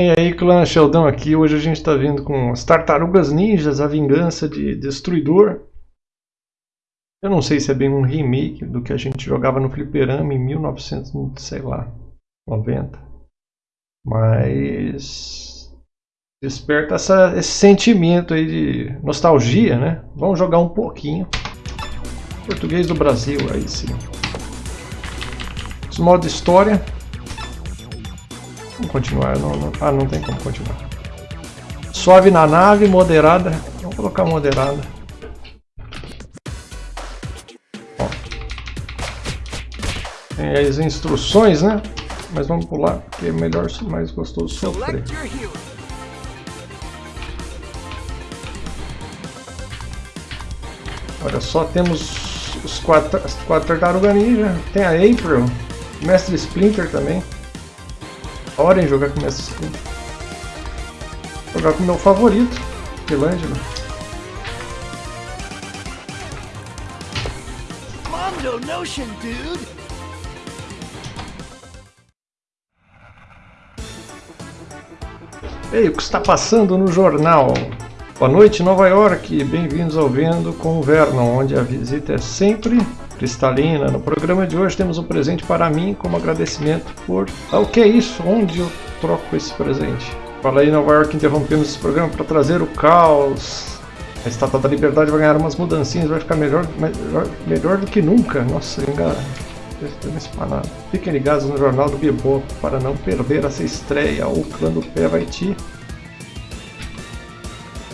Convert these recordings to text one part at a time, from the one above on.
E aí, clã Sheldon aqui. Hoje a gente está vindo com as Tartarugas Ninjas, a vingança de Destruidor. Eu não sei se é bem um remake do que a gente jogava no fliperama em 1900, sei lá, 90. Mas desperta essa, esse sentimento aí de nostalgia, né? Vamos jogar um pouquinho. Português do Brasil, aí sim. Os modo história. Vamos continuar. Não, não, ah, não tem como continuar. Suave na nave, moderada. Vamos colocar moderada. Ó. Tem as instruções, né? Mas vamos pular, porque é melhor, mais gostoso sofrer. Olha só, temos os quatro, as quatro tartarugas ninja. Tem a April, Mestre Splinter também. Hora em jogar com Splinter. Jogar com o meu favorito, Michelangelo. Mondo Notion, dude! Ei, o que está passando no jornal? Boa noite, Nova York. Bem-vindos ao Vendo com o Vernon, onde a visita é sempre cristalina. No programa de hoje temos um presente para mim como agradecimento por... Ah, o que é isso? Onde eu troco esse presente? Fala aí, Nova York, interrompemos esse programa para trazer o caos. A Estátua da Liberdade vai ganhar umas mudancinhas, vai ficar melhor, melhor, melhor do que nunca. Nossa, engana. Fiquem ligados no Jornal do Bebop para não perder essa estreia. O clã do pé vai te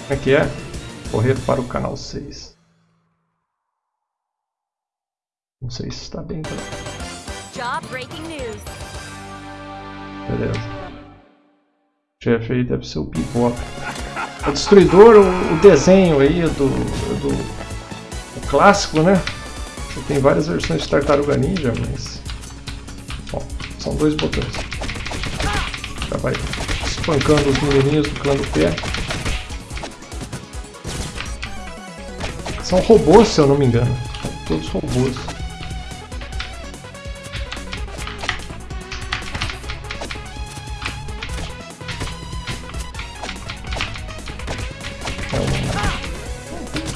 como é que é? Correr para o canal 6. Não sei se está bem claro. Beleza. O chefe aí deve ser o Bebop. O Destruidor, o, o desenho aí do, do clássico, né? Tem várias versões de Tartaruga Ninja, mas... Bom, são dois botões. Já vai espancando os menininhos do clã do pé. São robôs, se eu não me engano. São todos robôs.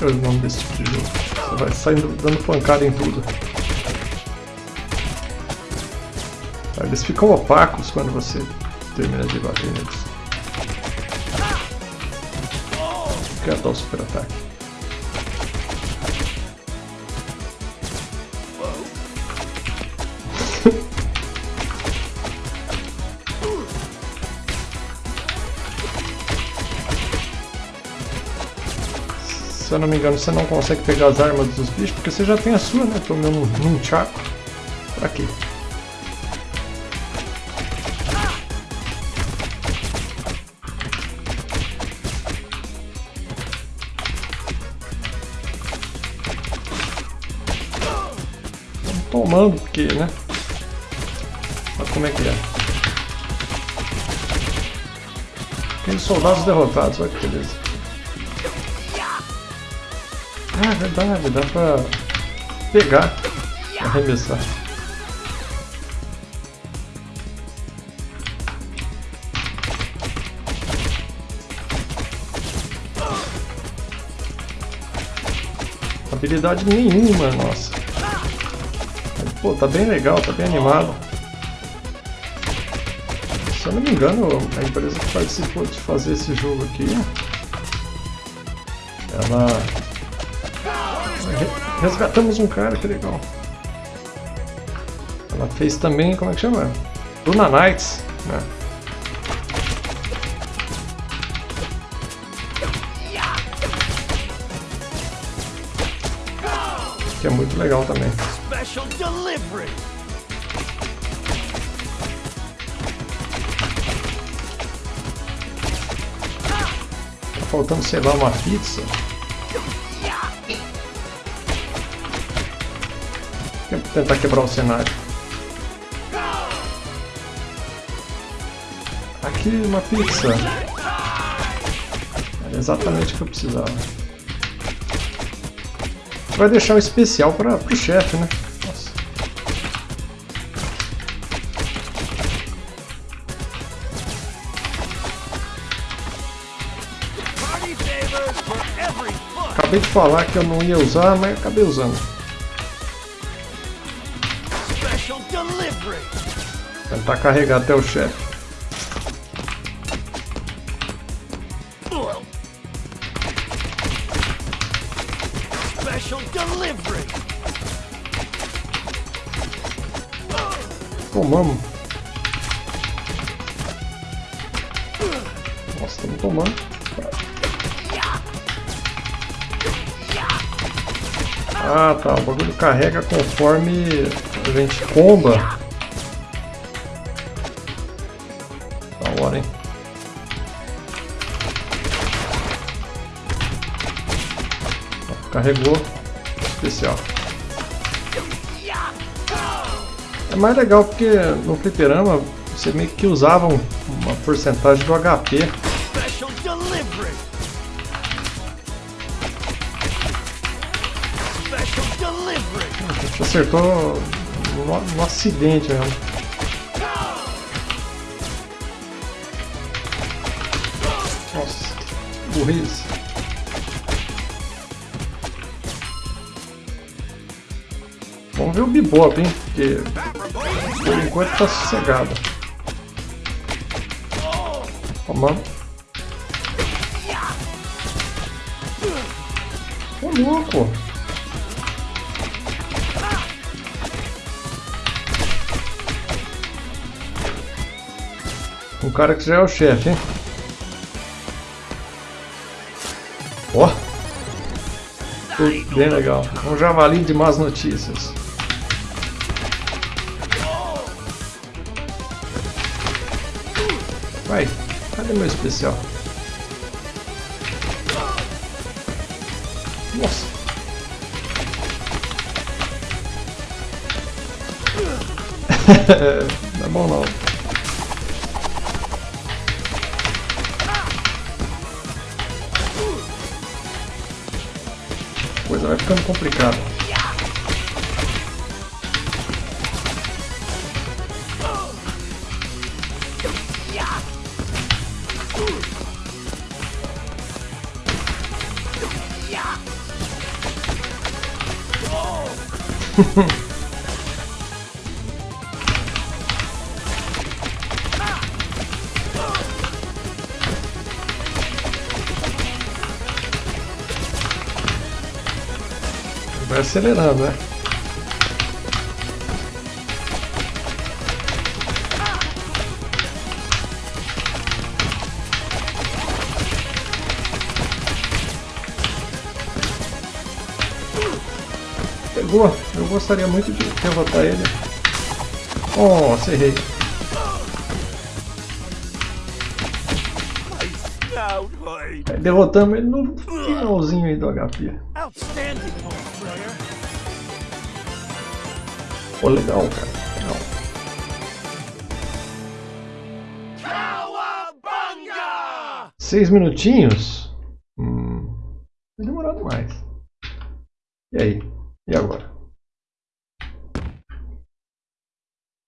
Qual é o nome desse tipo de jogo? Você vai saindo dando pancada em tudo. Eles ficam opacos quando você termina de bater neles. Quero dar o super ataque. Se eu não me engano, você não consegue pegar as armas dos bichos, porque você já tem a sua, né? Pelo menos num chaco. Pra quê? tomando, porque, né? Olha como é que é. Aqueles soldados derrotados, olha que beleza. Ah, verdade, dá pra pegar, arremessar. Habilidade nenhuma, nossa. Pô, tá bem legal, tá bem animado. Se eu não me engano, a empresa que participou de fazer esse jogo aqui, ela Resgatamos um cara, que legal. Ela fez também, como é que chama? Luna Knights, né? Que é muito legal também. Special delivery. Tá faltando, sei lá, uma pizza. Tentar quebrar o cenário. Aqui uma pizza. Era exatamente o que eu precisava. Vai deixar o especial para o chefe, né? Nossa. Acabei de falar que eu não ia usar, mas acabei usando. Tentar carregar até o chefe. Tomamos. Nossa, estamos tomando. Ah tá, o bagulho carrega conforme a gente comba. Carregou. Especial. É mais legal porque no fliperama você meio que usava uma porcentagem do HP. A gente acertou no, no acidente mesmo. Nossa, burrice. Vamos ver o Bebop, hein? Porque por enquanto tá sossegado. Tomando. Ô louco! Um cara que já é o chefe, hein? Ó! Oh. Bem legal. Um javali de más notícias. Vai, cadê meu especial? Nossa! não é bom não. Coisa vai ficando complicada. Vai acelerando, né? Pegou. Eu gostaria muito de derrotar ele. Oh, errei. Derrotamos ele no finalzinho aí do HP. Pô, legal, cara. Legal. Seis minutinhos? Hum, vai demorar demais. E aí? E agora?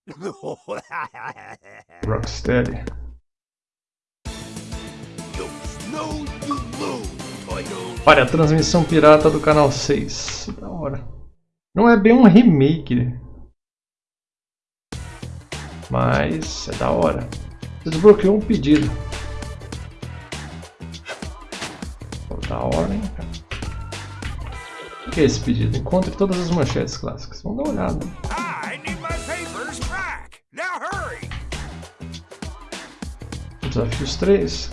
Rocksteady. Olha, a transmissão pirata do canal 6. Da hora. Não é bem um remake. Mas é da hora. Desbloqueou um pedido. Da hora, hein, cara. O que é esse pedido? Encontre todas as manchetes clássicas. Vamos dar uma olhada. Desafios 3.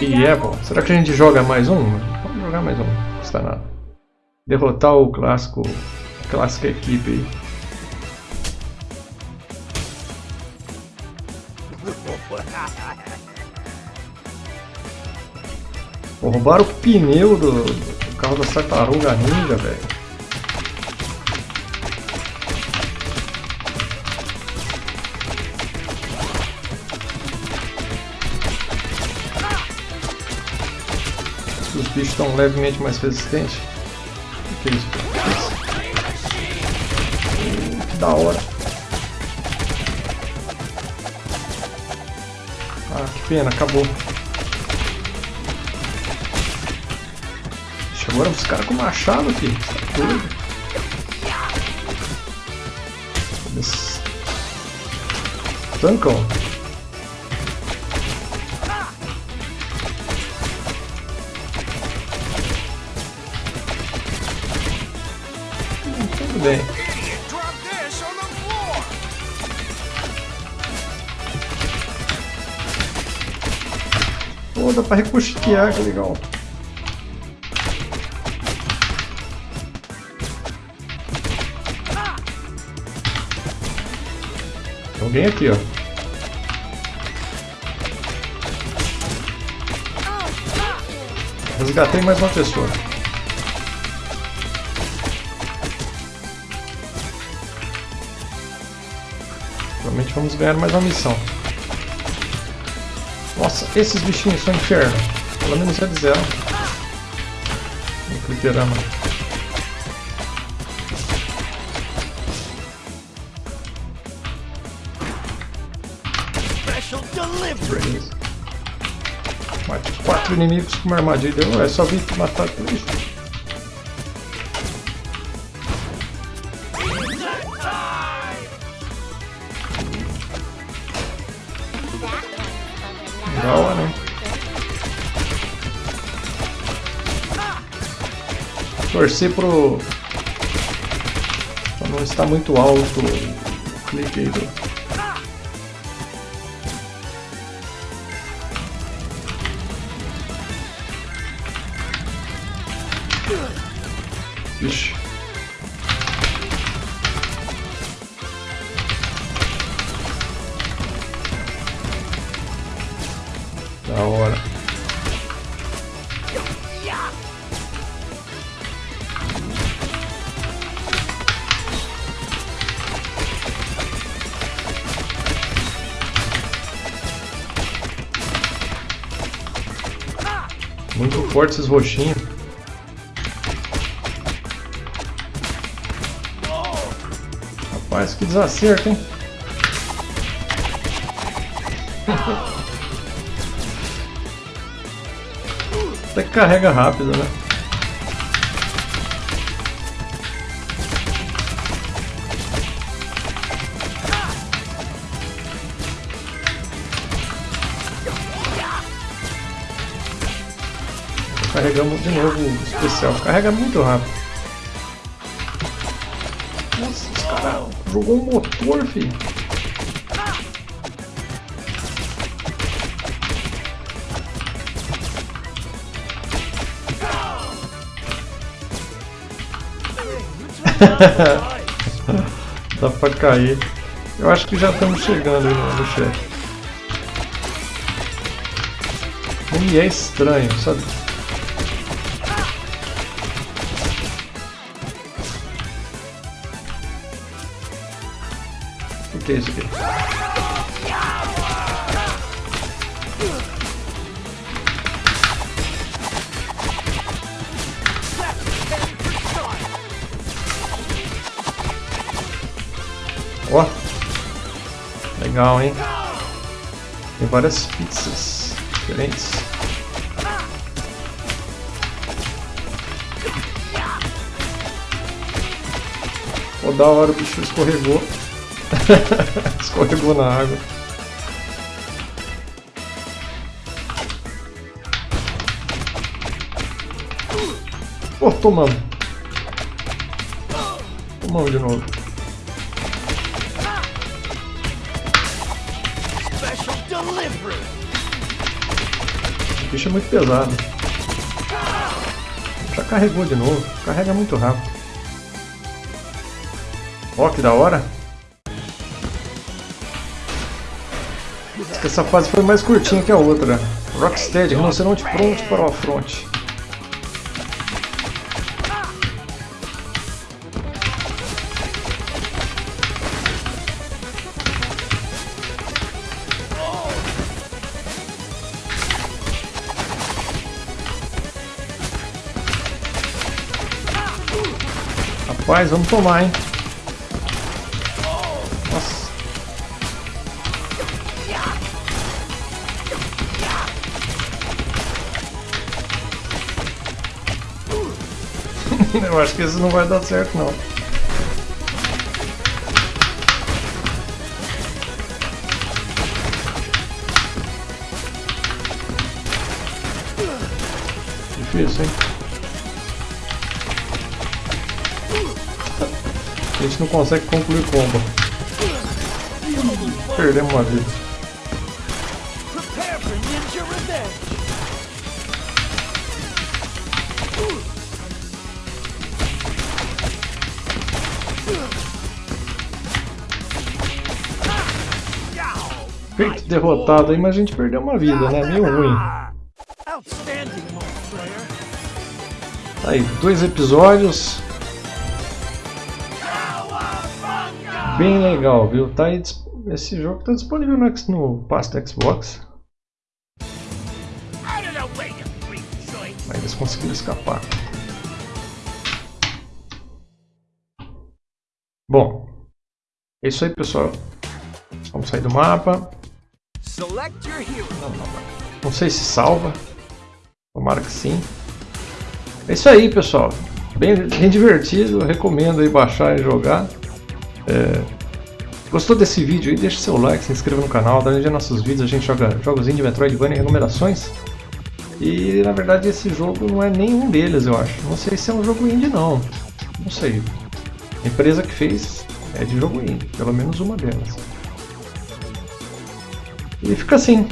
E é bom. Será que a gente joga mais um? Vamos jogar mais um. Não custa nada. Derrotar o clássico. A clássica equipe aí. Pô, roubaram o pneu do, do carro da tartaruga ninja, velho. Os bichos estão levemente mais resistentes. O que isso? Que da hora. Ah, que pena, acabou. Agora os caras com machado aqui. Tá. Eles tancam. Tudo bem. Pô, dá pra recustear, que legal. Alguém aqui, ó. Resgatei mais uma pessoa. Provavelmente vamos ganhar mais uma missão. Nossa, esses bichinhos são inferno. Pelo menos eles eram. No fliperama. Mate quatro inimigos com uma armadilha. Não é só vir matar três. Né? Torcer pro. pra não estar muito alto o clique aí do. Vixe. Da hora. Muito forte esses roxinhos. Rapaz, que desacerto, hein? Até carrega rápido, né? Carregamos de novo o especial. Carrega muito rápido. Jogou um motor, filho. Dá pra cair. Eu acho que já estamos chegando no chefe. E é estranho, sabe? Aqui? Ó, legal, hein? Tem várias pizzas diferentes. Pô, da hora o bicho escorregou. escorregou na água. Pô, tomamos. Tomamos de novo. Special delivery. O bicho é muito pesado. Já carregou de novo. Carrega muito rápido. Ó, que da hora. Essa fase foi mais curtinha que a outra. Rocksteady, rinoceronte pronto para o afronte. Rapaz, vamos tomar, hein? Eu acho que esse não vai dar certo não. Difícil, hein? A gente não consegue concluir combo. Perdemos uma vida. derrotado aí, mas a gente perdeu uma vida, né? Meio ruim. Tá aí, dois episódios. Bem legal, viu? Tá aí, esse jogo tá disponível no, no Pass do Xbox. Mas eles conseguiram escapar. Bom, é isso aí, pessoal. Vamos sair do mapa. Não, sei se salva. Tomara que sim. É isso aí, pessoal. Bem, bem divertido. Recomendo aí baixar e jogar. É, Gostou desse vídeo aí? Deixa seu like, se inscreva no canal. Olhada nos nossos vídeos. A gente joga jogos indie, Metroidvania e renumerações. E na verdade esse jogo não é nenhum deles, eu acho. Não sei se é um jogo indie não. Não sei. A empresa que fez é de jogo indie, pelo menos uma delas. E fica assim.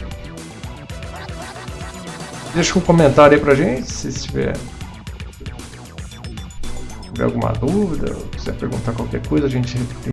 Deixa um comentário aí pra gente, se tiver, tiver alguma dúvida, quiser perguntar qualquer coisa, a gente